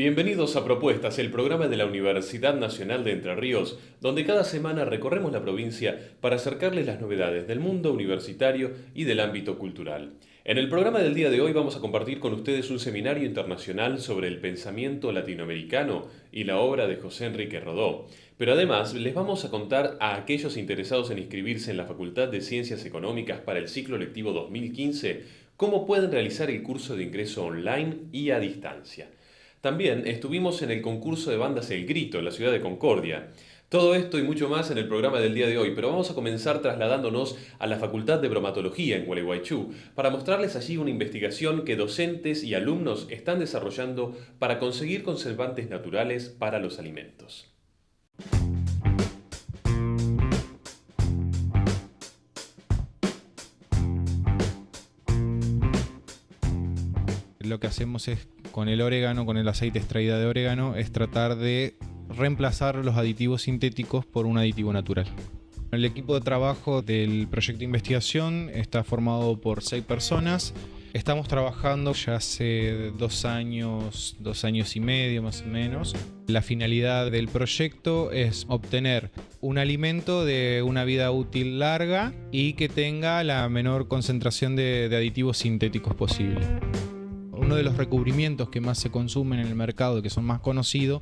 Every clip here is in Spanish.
Bienvenidos a Propuestas, el programa de la Universidad Nacional de Entre Ríos, donde cada semana recorremos la provincia para acercarles las novedades del mundo universitario y del ámbito cultural. En el programa del día de hoy vamos a compartir con ustedes un seminario internacional sobre el pensamiento latinoamericano y la obra de José Enrique Rodó. Pero además les vamos a contar a aquellos interesados en inscribirse en la Facultad de Ciencias Económicas para el ciclo lectivo 2015 cómo pueden realizar el curso de ingreso online y a distancia. También estuvimos en el concurso de bandas El Grito en la ciudad de Concordia. Todo esto y mucho más en el programa del día de hoy, pero vamos a comenzar trasladándonos a la Facultad de Bromatología en Gualeguaychú para mostrarles allí una investigación que docentes y alumnos están desarrollando para conseguir conservantes naturales para los alimentos. Lo que hacemos es con el orégano, con el aceite extraído de orégano, es tratar de reemplazar los aditivos sintéticos por un aditivo natural. El equipo de trabajo del proyecto de investigación está formado por seis personas. Estamos trabajando ya hace dos años, dos años y medio más o menos. La finalidad del proyecto es obtener un alimento de una vida útil larga y que tenga la menor concentración de, de aditivos sintéticos posible uno de los recubrimientos que más se consumen en el mercado y que son más conocidos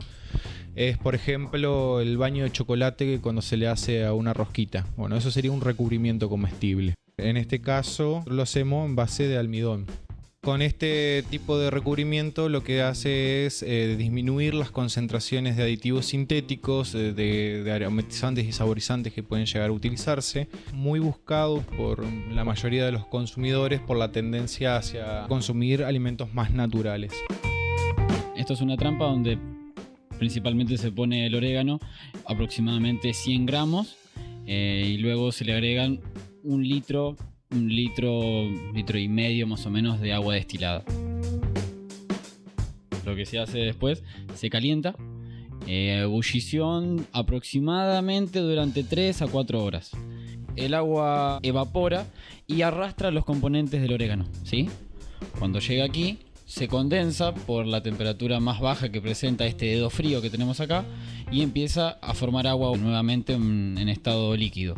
es, por ejemplo, el baño de chocolate cuando se le hace a una rosquita. Bueno, eso sería un recubrimiento comestible. En este caso lo hacemos en base de almidón. Con este tipo de recubrimiento lo que hace es eh, disminuir las concentraciones de aditivos sintéticos, eh, de, aromatizantes y saborizantes que pueden llegar a utilizarse, muy buscado por la mayoría de los consumidores por la tendencia hacia consumir alimentos más naturales. Esto es una trampa donde principalmente se pone el orégano, aproximadamente 100 gramos, eh, y luego se le agregan un litro un litro, litro y medio más o menos de agua destilada. Lo que se hace después, se calienta, eh, ebullición aproximadamente durante 3 a 4 horas. El agua evapora y arrastra los componentes del orégano, ¿sí? Cuando llega aquí, se condensa por la temperatura más baja que presenta este dedo frío que tenemos acá y empieza a formar agua nuevamente en estado líquido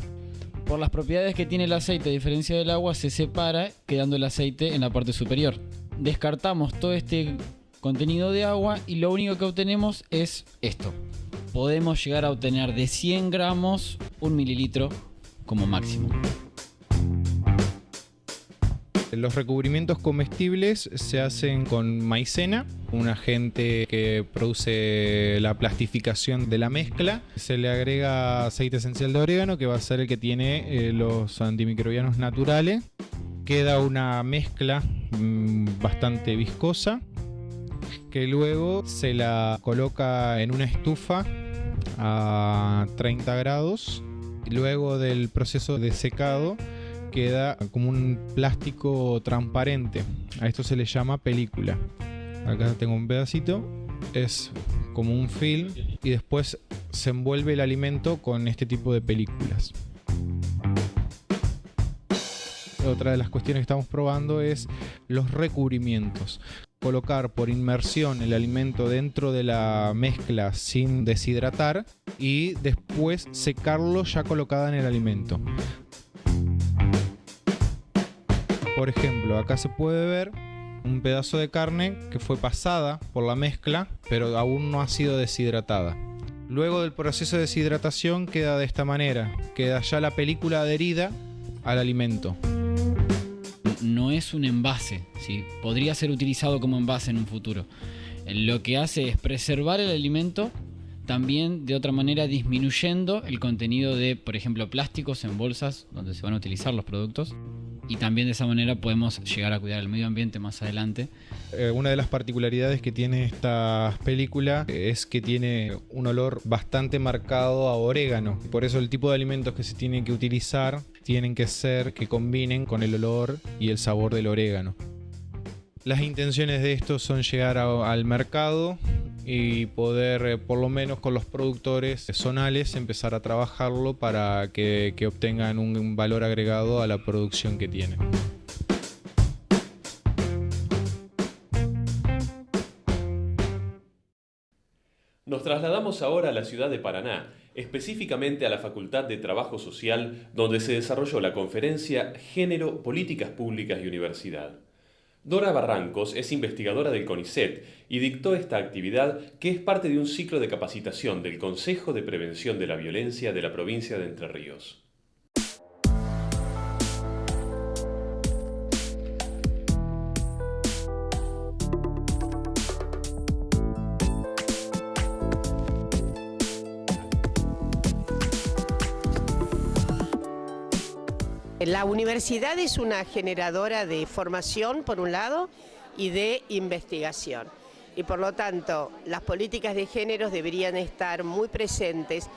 por las propiedades que tiene el aceite a diferencia del agua, se separa quedando el aceite en la parte superior. Descartamos todo este contenido de agua y lo único que obtenemos es esto. Podemos llegar a obtener de 100 gramos un mililitro como máximo. Los recubrimientos comestibles se hacen con maicena, un agente que produce la plastificación de la mezcla. Se le agrega aceite esencial de orégano, que va a ser el que tiene eh, los antimicrobianos naturales. Queda una mezcla mm, bastante viscosa, que luego se la coloca en una estufa a 30 grados. Luego del proceso de secado, queda como un plástico transparente. A esto se le llama película. Acá tengo un pedacito. Es como un film y después se envuelve el alimento con este tipo de películas. Otra de las cuestiones que estamos probando es los recubrimientos. Colocar por inmersión el alimento dentro de la mezcla sin deshidratar y después secarlo ya colocada en el alimento. Por ejemplo, acá se puede ver un pedazo de carne que fue pasada por la mezcla, pero aún no ha sido deshidratada. Luego del proceso de deshidratación queda de esta manera, queda ya la película adherida al alimento. No es un envase, ¿sí? podría ser utilizado como envase en un futuro. Lo que hace es preservar el alimento también de otra manera disminuyendo el contenido de, por ejemplo, plásticos en bolsas donde se van a utilizar los productos y también de esa manera podemos llegar a cuidar el medio ambiente más adelante. Eh, una de las particularidades que tiene esta película es que tiene un olor bastante marcado a orégano. Por eso el tipo de alimentos que se tienen que utilizar tienen que ser que combinen con el olor y el sabor del orégano. Las intenciones de esto son llegar al mercado y poder, eh, por lo menos con los productores zonales, empezar a trabajarlo para que, obtengan un valor agregado a la producción que tienen. Nos trasladamos ahora a la ciudad de Paraná, específicamente a la Facultad de Trabajo Social, donde se desarrolló la conferencia Género, Políticas Públicas y Universidad. Dora Barrancos es investigadora del CONICET y dictó esta actividad que es parte de un ciclo de capacitación del Consejo de Prevención de la Violencia de la provincia de Entre Ríos. La universidad es una generadora de formación, por un lado, y de investigación. Y por lo tanto, las políticas de género deberían estar muy presentes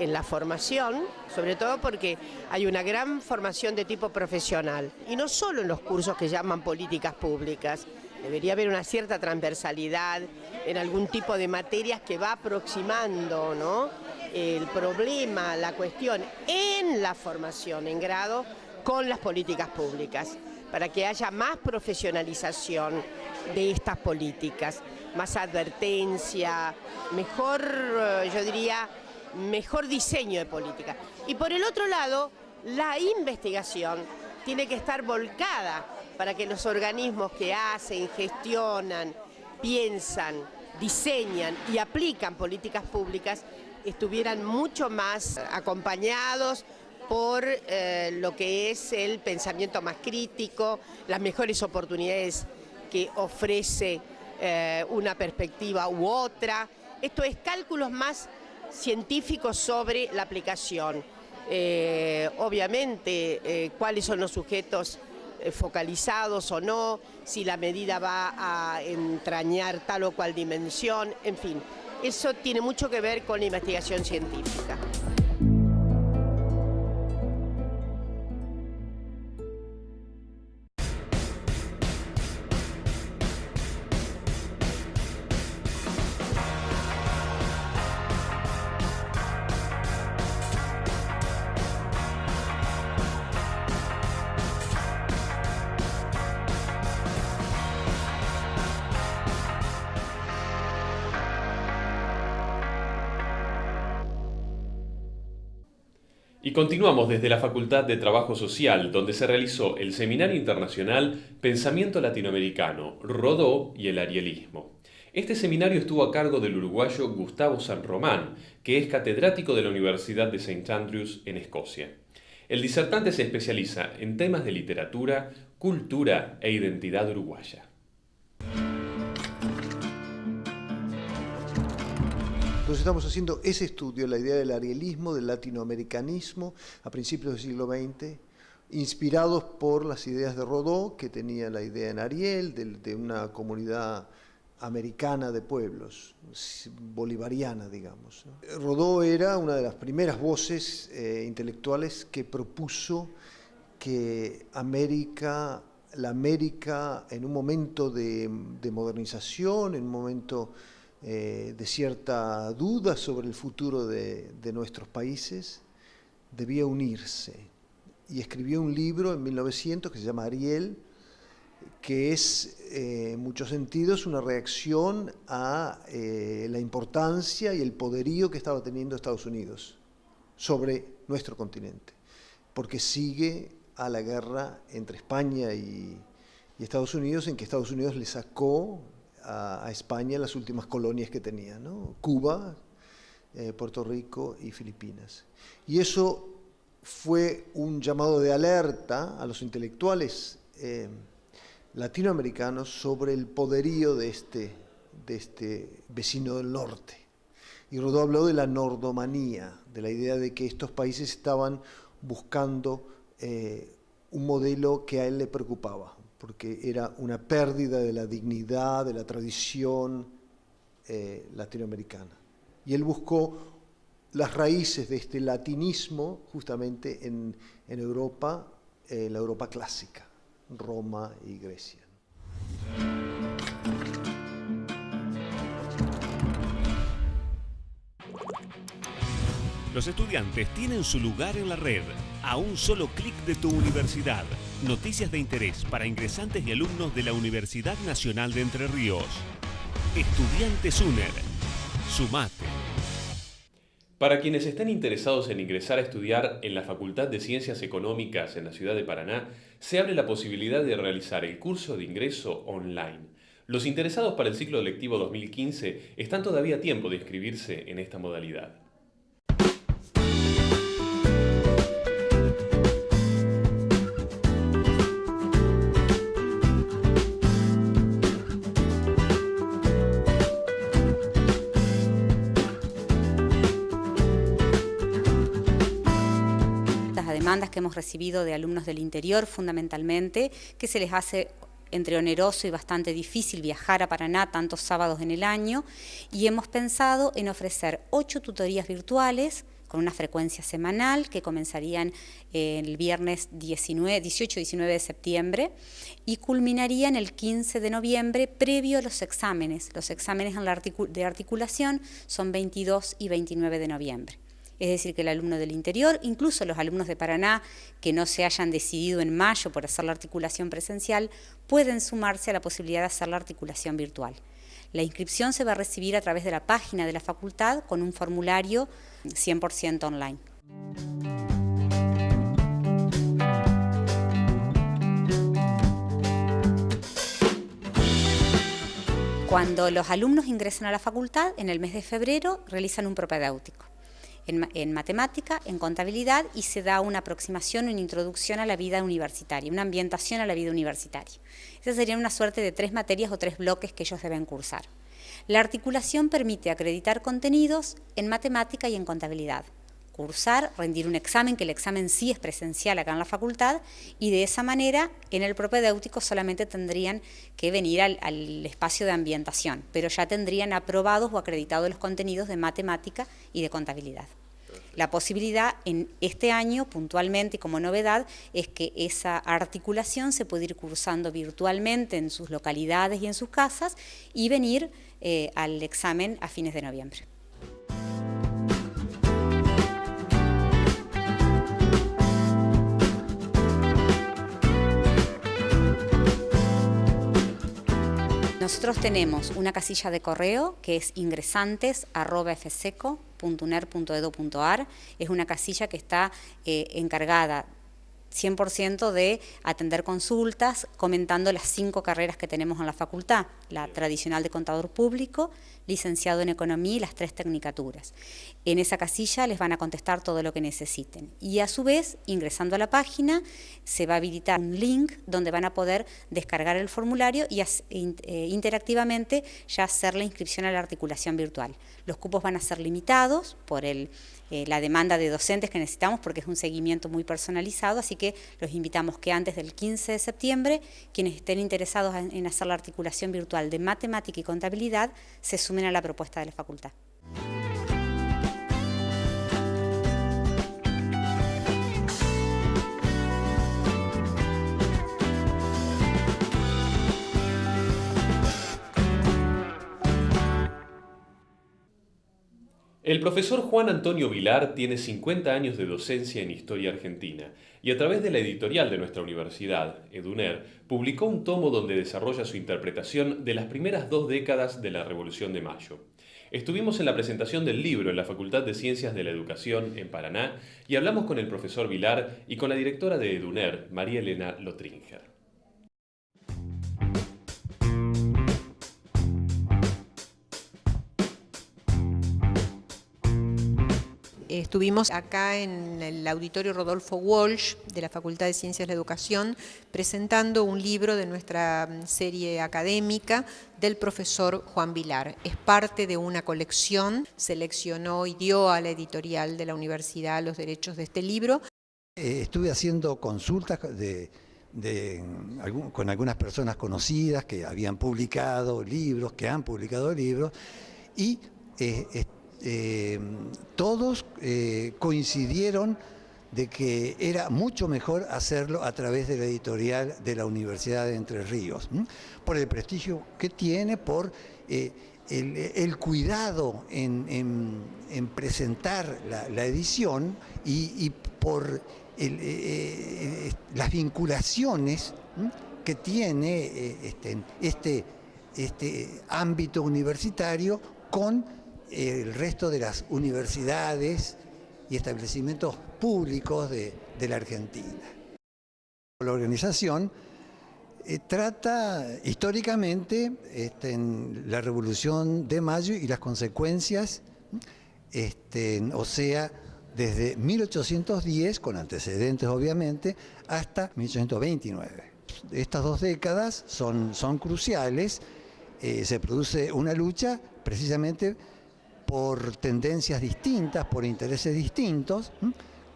en la formación, sobre todo porque hay una gran formación de tipo profesional, y no solo en los cursos que llaman políticas públicas, debería haber una cierta transversalidad en algún tipo de materias que va aproximando ¿no? el problema, la cuestión en la formación en grado con las políticas públicas, para que haya más profesionalización de estas políticas, más advertencia, mejor, eh, yo diría, mejor diseño de política. Y por el otro lado, la investigación tiene que estar volcada para que los organismos que hacen, gestionan, piensan, diseñan y aplican políticas públicas estuvieran mucho más acompañados, por eh, lo que es el pensamiento más crítico, las mejores oportunidades que ofrece eh, una perspectiva u otra. Esto es cálculos más científicos sobre la aplicación. Eh, obviamente, cuáles son los sujetos focalizados o no, si la medida va a entrañar tal o cual dimensión, en fin. Eso tiene mucho que ver con la investigación científica. Y continuamos desde la Facultad de Trabajo Social, donde se realizó el Seminario Internacional Pensamiento Latinoamericano, Rodó y el Arielismo. Este seminario estuvo a cargo del uruguayo Gustavo San Román, que es catedrático de la Universidad de St. Andrews en Escocia. El disertante se especializa en temas de literatura, cultura e identidad uruguaya. Entonces estamos haciendo ese estudio, la idea del arielismo, del latinoamericanismo a principios del siglo XX, inspirados por las ideas de Rodó, que tenía la idea en Ariel, de, una comunidad americana de pueblos, bolivariana, digamos. Rodó era una de las primeras voces eh, intelectuales que propuso que América, la América en un momento de, de modernización, en un momento eh, de cierta duda sobre el futuro de, nuestros países, debía unirse. Y escribió un libro en 1900 que se llama Ariel, que es eh, en muchos sentidos una reacción a eh, la importancia y el poderío que estaba teniendo Estados Unidos sobre nuestro continente, porque sigue a la guerra entre España y, y Estados Unidos, en que Estados Unidos le sacó a, España las últimas colonias que tenía, Cuba, eh, Puerto Rico y Filipinas. Y eso fue un llamado de alerta a los intelectuales eh, latinoamericanos sobre el poderío de este, de este vecino del norte. Y Rodó habló de la nordomanía, de la idea de que estos países estaban buscando eh, un modelo que a él le preocupaba, porque era una pérdida de la dignidad, de la tradición eh, latinoamericana. Y él buscó las raíces de este latinismo justamente en, Europa, en la Europa clásica, Roma y Grecia. Los estudiantes tienen su lugar en la red, a un solo clic de tu universidad. Noticias de interés para ingresantes y alumnos de la Universidad Nacional de Entre Ríos. Estudiantes UNER. Sumate. Para quienes estén interesados en ingresar a estudiar en la Facultad de Ciencias Económicas en la ciudad de Paraná, se abre la posibilidad de realizar el curso de ingreso online. Los interesados para el ciclo lectivo 2015 están todavía a tiempo de inscribirse en esta modalidad. Que hemos recibido de alumnos del interior fundamentalmente, que se les hace entre oneroso y bastante difícil viajar a Paraná tantos sábados en el año y hemos pensado en ofrecer ocho tutorías virtuales con una frecuencia semanal que comenzarían el viernes 18-19 de septiembre y culminarían el 15 de noviembre previo a los exámenes. Los exámenes de articulación son 22 y 29 de noviembre es decir, que el alumno del interior, incluso los alumnos de Paraná que no se hayan decidido en mayo por hacer la articulación presencial, pueden sumarse a la posibilidad de hacer la articulación virtual. La inscripción se va a recibir a través de la página de la facultad con un formulario 100% online. Cuando los alumnos ingresan a la facultad, en el mes de febrero realizan un propedéutico en, matemática, en contabilidad y se da una aproximación, una introducción a la vida universitaria, una ambientación a la vida universitaria. Esas serían una suerte de tres materias o tres bloques que ellos deben cursar. La articulación permite acreditar contenidos en matemática y en contabilidad cursar, rendir un examen, que el examen sí es presencial acá en la facultad, y de esa manera en el propedéutico solamente tendrían que venir al, al, espacio de ambientación, pero ya tendrían aprobados o acreditados los contenidos de matemática y de contabilidad. La posibilidad en este año, puntualmente y como novedad, es que esa articulación se puede ir cursando virtualmente en sus localidades y en sus casas y venir eh, al examen a fines de noviembre. Nosotros tenemos una casilla de correo que es ingresantes.fseco.uner.edu.ar. Es una casilla que está eh, encargada 100% de atender consultas comentando las cinco carreras que tenemos en la facultad, la tradicional de contador público, licenciado en economía y las tres tecnicaturas. En esa casilla les van a contestar todo lo que necesiten y a su vez, ingresando a la página, se va a habilitar un link donde van a poder descargar el formulario y eh, interactivamente ya hacer la inscripción a la articulación virtual. Los cupos van a ser limitados por el eh, la demanda de docentes que necesitamos porque es un seguimiento muy personalizado, así que los invitamos que antes del 15 de septiembre, quienes estén interesados en hacer la articulación virtual de matemática y contabilidad, se sumen a la propuesta de la facultad. El profesor Juan Antonio Vilar tiene 50 años de docencia en historia argentina y a través de la editorial de nuestra universidad, EDUNER, publicó un tomo donde desarrolla su interpretación de las primeras dos décadas de la Revolución de Mayo. Estuvimos en la presentación del libro en la Facultad de Ciencias de la Educación en Paraná y hablamos con el profesor Vilar y con la directora de EDUNER, María Elena Lotringer. Estuvimos acá en el auditorio Rodolfo Walsh de la Facultad de Ciencias de la Educación presentando un libro de nuestra mm, serie académica del profesor Juan Vilar. Es parte de una colección, seleccionó y dio a la editorial de la universidad los derechos de este libro. Eh, estuve haciendo consultas con algunas personas conocidas que habían publicado libros, que han publicado libros, y eh, eh, todos eh, coincidieron de que era mucho mejor hacerlo a través de la editorial de la Universidad de Entre Ríos, por el prestigio que tiene, por eh, el, cuidado en, presentar la, edición y, por las vinculaciones que tiene este, este, este ámbito universitario con el resto de las universidades y establecimientos públicos de, la Argentina. La organización eh, trata históricamente este, la Revolución de Mayo y las consecuencias, este, o sea, desde 1810, con antecedentes obviamente, hasta 1829. Estas dos décadas son, son cruciales, eh, se produce una lucha precisamente por tendencias distintas, por intereses distintos,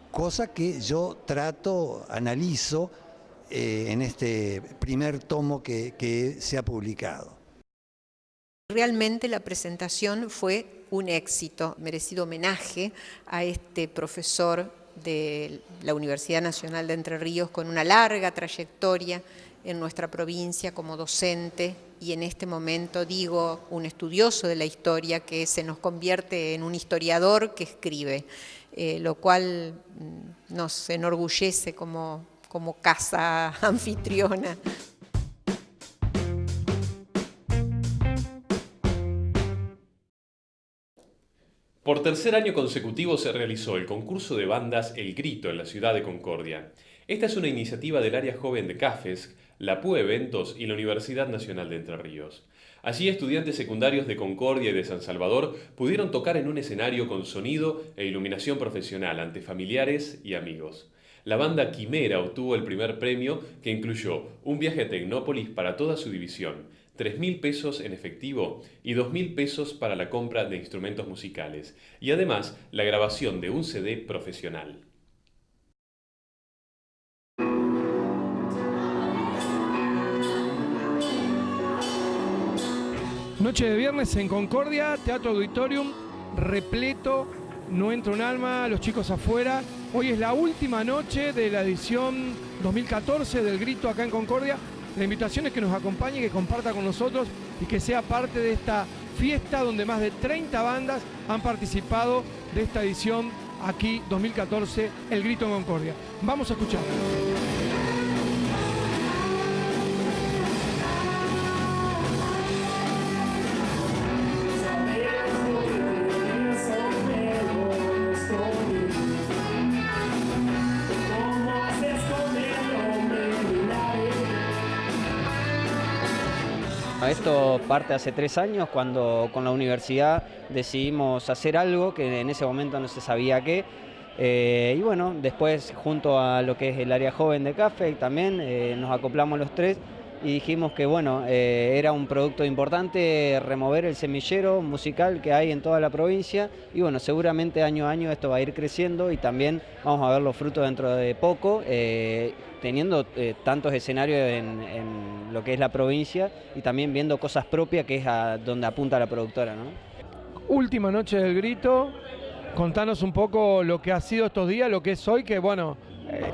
cosa que yo trato, analizo eh, en este primer tomo que, se ha publicado. Realmente la presentación fue un éxito, merecido homenaje a este profesor de la Universidad Nacional de Entre Ríos con una larga trayectoria en nuestra provincia como docente y en este momento digo un estudioso de la historia que se nos convierte en un historiador que escribe, eh, lo cual mm, nos enorgullece como, como casa anfitriona. Por tercer año consecutivo se realizó el concurso de bandas El Grito en la ciudad de Concordia. Esta es una iniciativa del área joven de CAFES la PUE Eventos y la Universidad Nacional de Entre Ríos. Allí estudiantes secundarios de Concordia y de San Salvador pudieron tocar en un escenario con sonido e iluminación profesional ante familiares y amigos. La banda Quimera obtuvo el primer premio que incluyó un viaje a Tecnópolis para toda su división, 3.000 pesos en efectivo y 2.000 pesos para la compra de instrumentos musicales y además la grabación de un CD profesional. Noche de viernes en Concordia, Teatro Auditorium, repleto, no entra un alma, los chicos afuera. Hoy es la última noche de la edición 2014 del Grito acá en Concordia. La invitación es que nos acompañe, que comparta con nosotros y que sea parte de esta fiesta donde más de 30 bandas han participado de esta edición aquí 2014, El Grito en Concordia. Vamos a escuchar. Esto parte hace tres años cuando con la universidad decidimos hacer algo que en ese momento no se sabía qué. Eh, y bueno, después junto a lo que es el área joven de Café también eh, nos acoplamos los tres y dijimos que bueno, eh, era un producto importante remover el semillero musical que hay en toda la provincia y bueno, seguramente año a año esto va a ir creciendo y también vamos a ver los frutos dentro de poco, eh, teniendo eh, tantos escenarios en, lo que es la provincia y también viendo cosas propias que es a donde apunta la productora. Última noche del grito, contanos un poco lo que ha sido estos días, lo que es hoy, que bueno,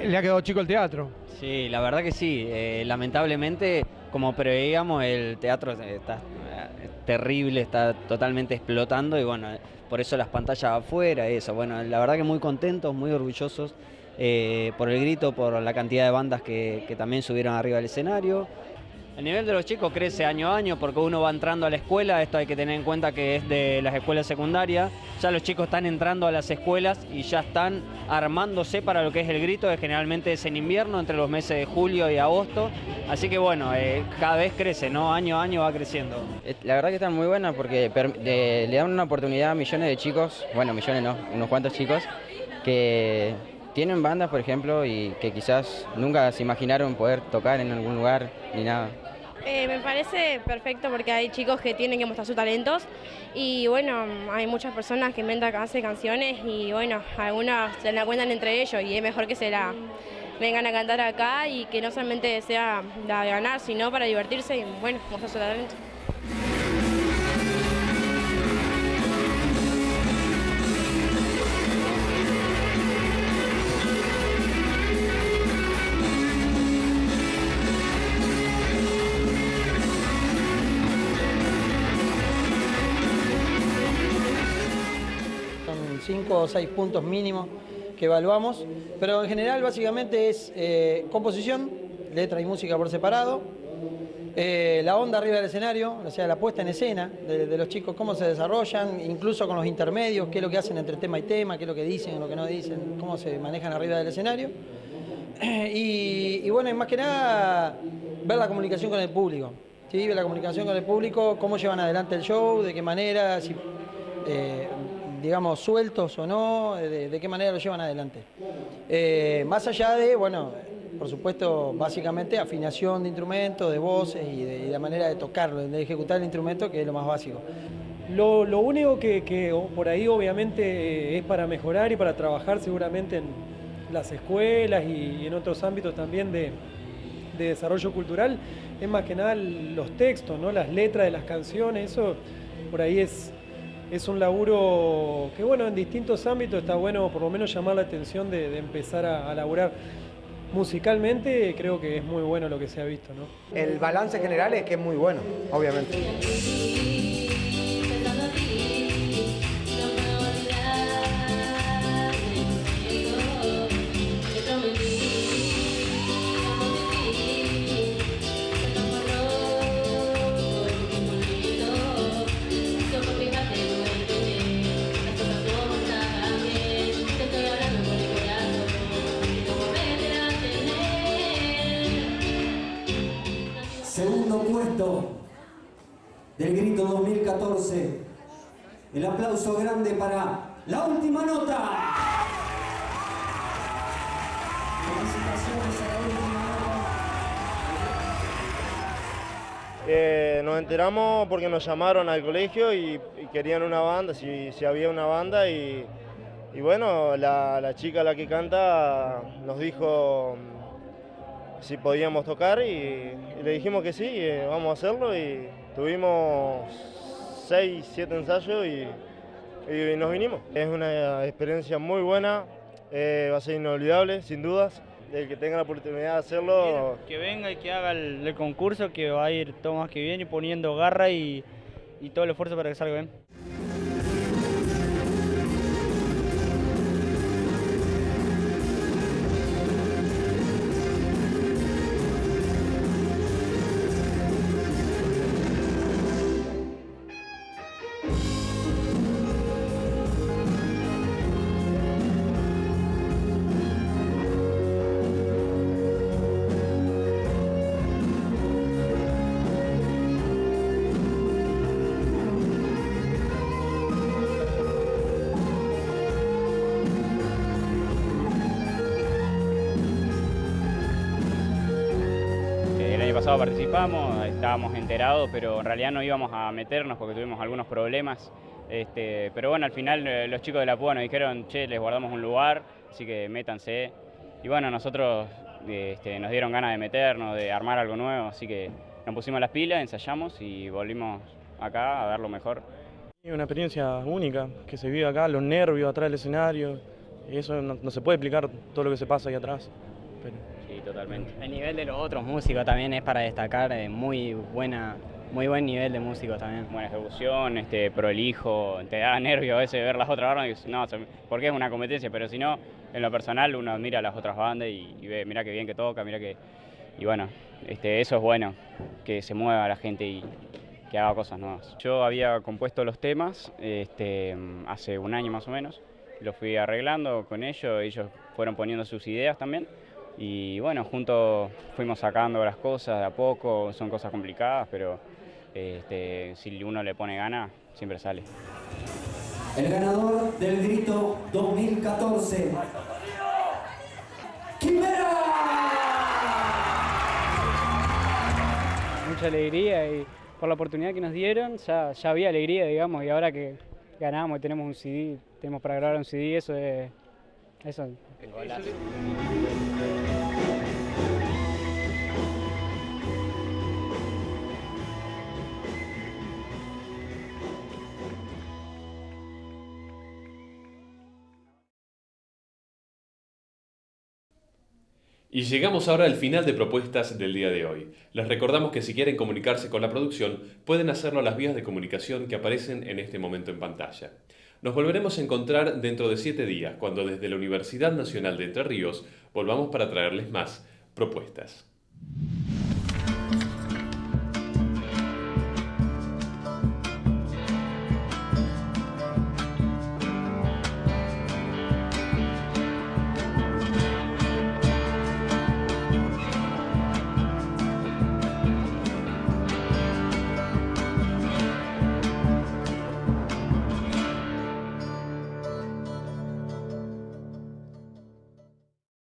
le ha quedado chico el teatro. Sí, la verdad que sí. Eh, lamentablemente, como preveíamos, el teatro está eh, terrible, está totalmente explotando y bueno, por eso las pantallas afuera, eso. Bueno, la verdad que muy contentos, muy orgullosos eh, por el grito, por la cantidad de bandas que, que también subieron arriba del escenario. El nivel de los chicos crece año a año porque uno va entrando a la escuela, esto hay que tener en cuenta que es de las escuelas secundarias, ya los chicos están entrando a las escuelas y ya están armándose para lo que es el grito, que generalmente es en invierno, entre los meses de julio y agosto, así que bueno, eh, cada vez crece, ¿no? Año a año va creciendo. Eh, la verdad que están muy buenas porque le dan una oportunidad a millones de chicos, bueno, millones no, unos cuantos chicos, que tienen bandas, por ejemplo, y que quizás nunca se imaginaron poder tocar en algún lugar ni nada. Eh, me parece perfecto porque hay chicos que tienen que mostrar sus talentos y bueno, hay muchas personas que inventan hacen canciones y bueno, algunas se la cuentan entre ellos y es mejor que se la vengan a cantar acá y que no solamente sea de ganar, sino para divertirse y bueno, mostrar su talento. Cinco o seis puntos mínimos que evaluamos, pero en general básicamente es eh, composición, letra y música por separado, Eh, la onda arriba del escenario, o sea, la puesta en escena de, los chicos, cómo se desarrollan, incluso con los intermedios, qué es lo que hacen entre tema y tema, qué es lo que dicen, lo que no dicen, cómo se manejan arriba del escenario. Y, bueno, y más que nada, ver la comunicación con el público. ¿sí? Ver la comunicación con el público, cómo llevan adelante el show, de qué manera, si, eh, digamos, sueltos o no, de, qué manera lo llevan adelante. Eh, más allá de, bueno, por supuesto, básicamente afinación de instrumentos, de voces y de, la manera de tocarlo, de ejecutar el instrumento, que es lo más básico. Lo, único que, por ahí obviamente es para mejorar y para trabajar seguramente en las escuelas y, en otros ámbitos también de, desarrollo cultural es más que nada los textos, ¿no? las letras de las canciones, eso por ahí es, es un laburo que bueno, en distintos ámbitos está bueno por lo menos llamar la atención de, empezar a, a laburar musicalmente creo que es muy bueno lo que se ha visto. ¿no? El balance general es que es muy bueno, obviamente. Del Grito 2014. El aplauso grande para la última nota. Eh, nos enteramos porque nos llamaron al colegio y, querían una banda, si, había una banda y, y bueno, la, chica la que canta nos dijo si podíamos tocar y, le dijimos que sí, eh, vamos a hacerlo y tuvimos seis, siete ensayos y, nos vinimos. Es una experiencia muy buena, eh, va a ser inolvidable, sin dudas. El que tenga la oportunidad de hacerlo... Que venga y que haga el, concurso, que va a ir todo más que bien y poniendo garra y, y todo el esfuerzo para que salga bien. Estábamos enterados, pero en realidad no íbamos a meternos porque tuvimos algunos problemas. Este, pero bueno, al final eh, los chicos de la PUA nos dijeron, che, les guardamos un lugar, así que métanse. Y bueno, nosotros este, nos dieron ganas de meternos, de armar algo nuevo, así que nos pusimos las pilas, ensayamos y volvimos acá a dar lo mejor. Una experiencia única que se vive acá, los nervios atrás del escenario, eso no, se puede explicar todo lo que se pasa ahí atrás totalmente. El nivel de los otros músicos también es para destacar, eh, muy buena, muy buen nivel de músicos también. Buena ejecución, este, prolijo, te da nervio a veces ver las otras bandas, no, porque es una competencia, pero si no, en lo personal uno mira las otras bandas y, ve, mira qué bien que toca, mira que... Y bueno, este, eso es bueno, que se mueva la gente y que haga cosas nuevas. Yo había compuesto los temas este, hace un año más o menos, los fui arreglando con ellos, ellos fueron poniendo sus ideas también y bueno, juntos fuimos sacando las cosas de a poco, son cosas complicadas, pero este, si uno le pone gana, siempre sale. El ganador del grito 2014. ¡Quimera! Mucha alegría y por la oportunidad que nos dieron, ya, ya había alegría, digamos, y ahora que ganamos y tenemos un CD, tenemos para grabar un CD, eso es... Eso, y llegamos ahora al final de propuestas del día de hoy. Les recordamos que si quieren comunicarse con la producción, pueden hacerlo a las vías de comunicación que aparecen en este momento en pantalla. Nos volveremos a encontrar dentro de siete días, cuando desde la Universidad Nacional de Entre Ríos volvamos para traerles más propuestas.